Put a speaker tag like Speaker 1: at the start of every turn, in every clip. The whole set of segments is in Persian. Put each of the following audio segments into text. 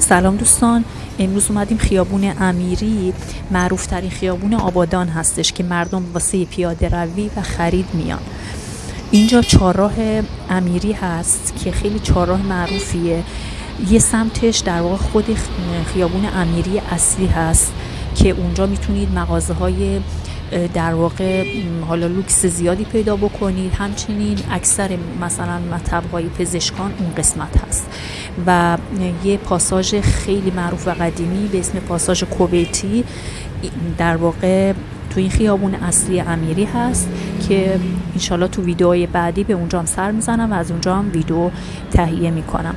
Speaker 1: سلام دوستان. امروز اومدیم خیابون امیری. معروف ترین خیابون آبادان هستش که مردم واسه پیاده روی و خرید میان. اینجا چهارراه امیری هست که خیلی چهارراه معروفیه. یه سمتش در واقع خود خیابون امیری اصلی هست که اونجا می‌تونید مغازه های در واقع حالا لوکس زیادی پیدا بکنید. همچنین اکثر مثلا مطب های پزشکان اون قسمت هست. و یه پاساژ خیلی معروف و قدیمی به اسم پاساژ کوبیتی در واقع تو این خیابون اصلی امیری هست که انشالله تو ویدیوهای بعدی به اونجا هم سر می‌زنم و از اونجا هم ویدیو تهیه می‌کنم.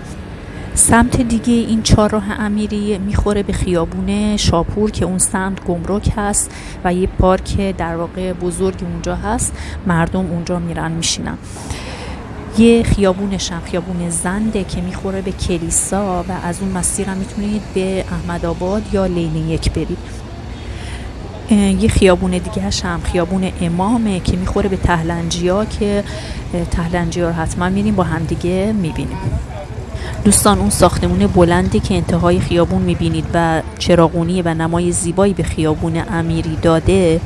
Speaker 1: سمت دیگه این چهارراه امیری می‌خوره به خیابون شاپور که اون سمت گمرک هست و یه پارک در واقع بزرگ اونجا هست. مردم اونجا میرن میشینن. یه خیابونش هم خیابون زنده که می‌خوره به کلیسا و از اون مسیر هم می‌تونید به احمد آباد یا لیلی یک برید. یه خیابون دیگه هم خیابون امامه که می‌خوره به تهلنجیا که تهلنجیا رو حتما میریم با همدیگه می‌بینیم. دوستان اون ساختمون بلندی که انتهای خیابون می‌بینید و چراغونی و نمای زیبایی به خیابون امیری داده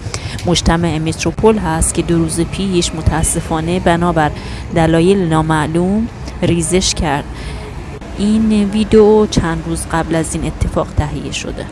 Speaker 1: مجتمع متروپول هست که دو روز پیش متاسفانه بنابر دلایل نامعلوم ریزش کرد. این ویدیو چند روز قبل از این اتفاق تهیه شده.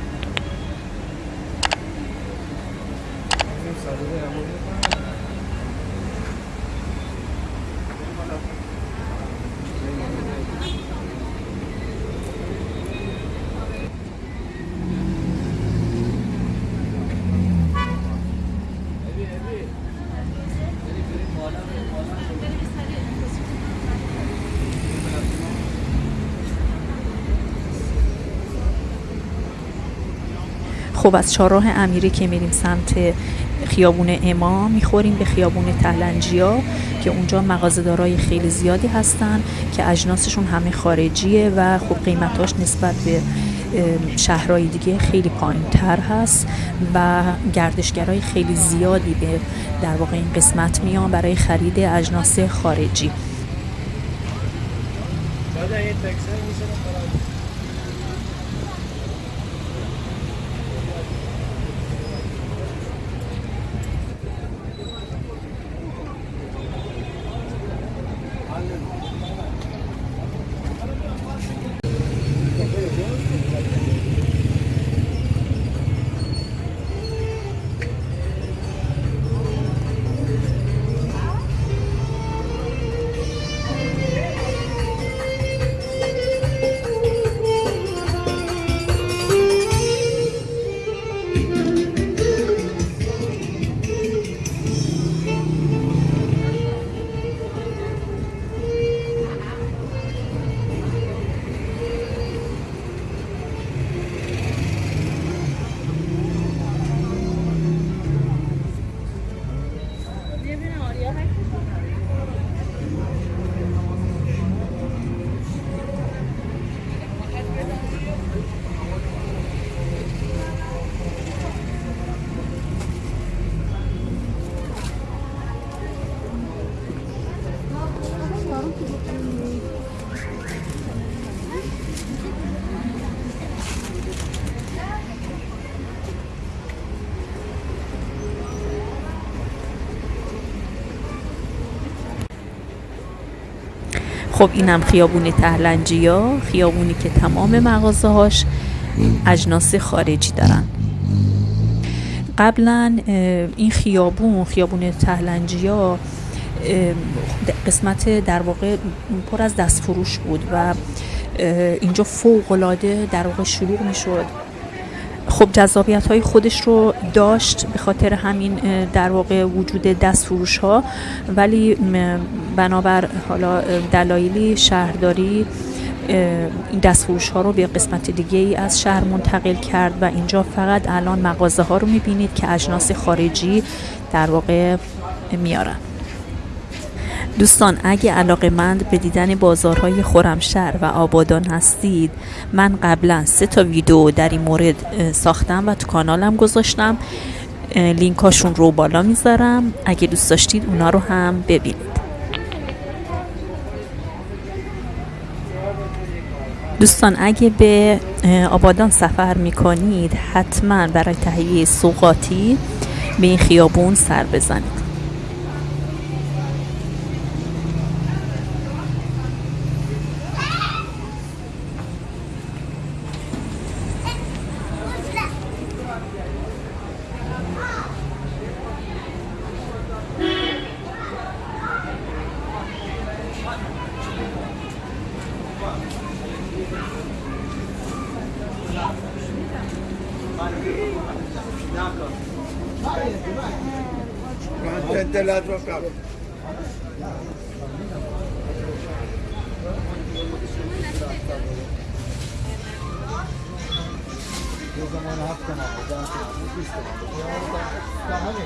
Speaker 1: خب از چهارراه امیری که میریم سمت خیابون امام می‌خوریم به خیابون تهلنجیا که اونجا مغازه‌دارای خیلی زیادی هستن که اجناسشون همه خارجیه و خب قیمتاش نسبت به شهرهای دیگه خیلی پایین تر هست و گردشگرای خیلی زیادی به در واقع این قسمت میان برای خرید اجناس خارجی. خب اینم خیابون تهلنجیا خیابونی که تمام مغازه هاش اجناس خارجی دارن. قبلا این خیابون خیابون تهلنجیا قسمت در واقع پر از دست فروش بود و اینجا فوق العاده در واقع شلوغ می‌شد. خب جذابیت های خودش رو داشت به خاطر همین در واقع وجود دست ها ولی بنابر حالا دلایلی شهرداری این دست فروش ها رو به قسمت دیگه ای از شهر منتقل کرد و اینجا فقط الان مغازه ها رو می‌بینید که اجناس خارجی در واقع میارن. دوستان اگه علاقه مند به دیدن بازارهای خورمشهر و آبادان هستید من قبلا سه تا ویدیو در این مورد ساختم و تو کانالم گذاشتم. لینکاشون رو بالا می‌ذارم. اگه دوست داشتید اونا رو هم ببینید. دوستان اگه به آبادان سفر می‌کنید حتما برای تهیه سوقاتی به این خیابون سر بزنید. müptelat bakalım. O zaman hak tamamı, ben tamamı, biz tamamı. Ya hani,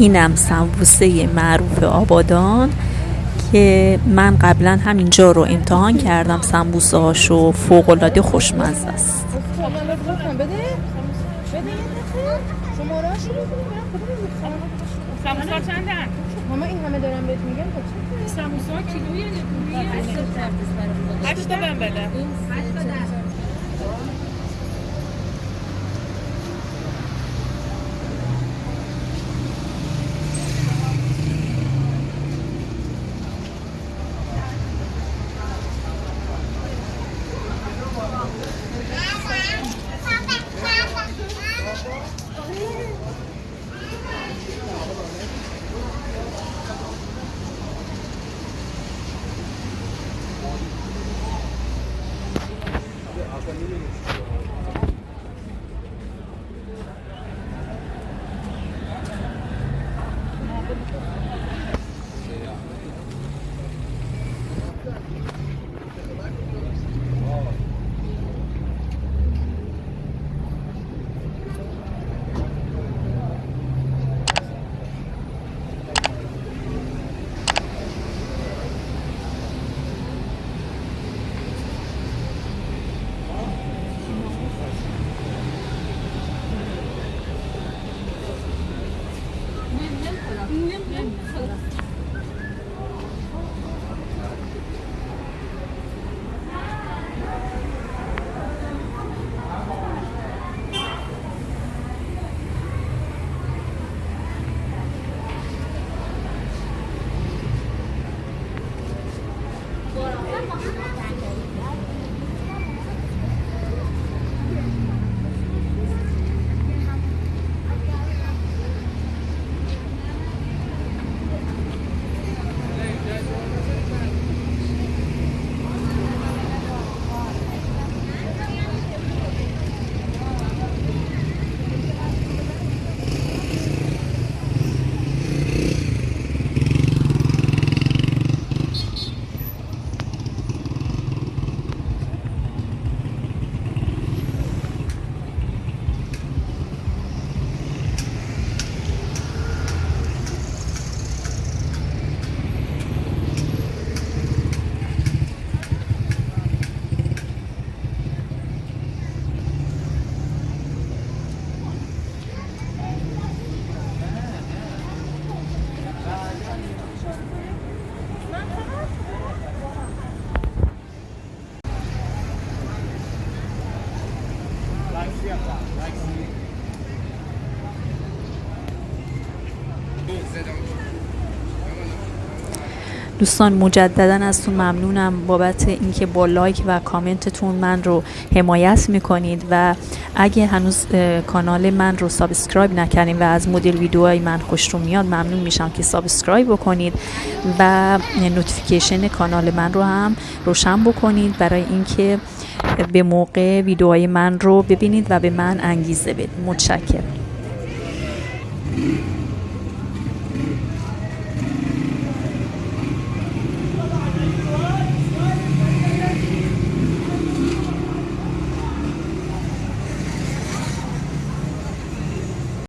Speaker 1: اینم سمبوسه معروف آبادان که من قبلا همینجا رو امتحان کردم. سمبوسه هاشو فوق العاده خوشمزه است؟
Speaker 2: ماما این همه دارم بهت میگم سموسا کیلویه هشت تا بهم بده community.
Speaker 1: دوستان مجددا ازتون ممنونم بابت اینکه با like و کامنتتون من رو حمایت می‌کنید و اگه هنوز کانال من رو subscribe نکردین و از مدل ویدیوهای من خوشتون میاد ممنون میشم که subscribe بکنید و notification کانال من رو هم روشن بکنید برای اینکه به موقع ویدیوهای من رو ببینید و به من انگیزه بدید. متشکرم.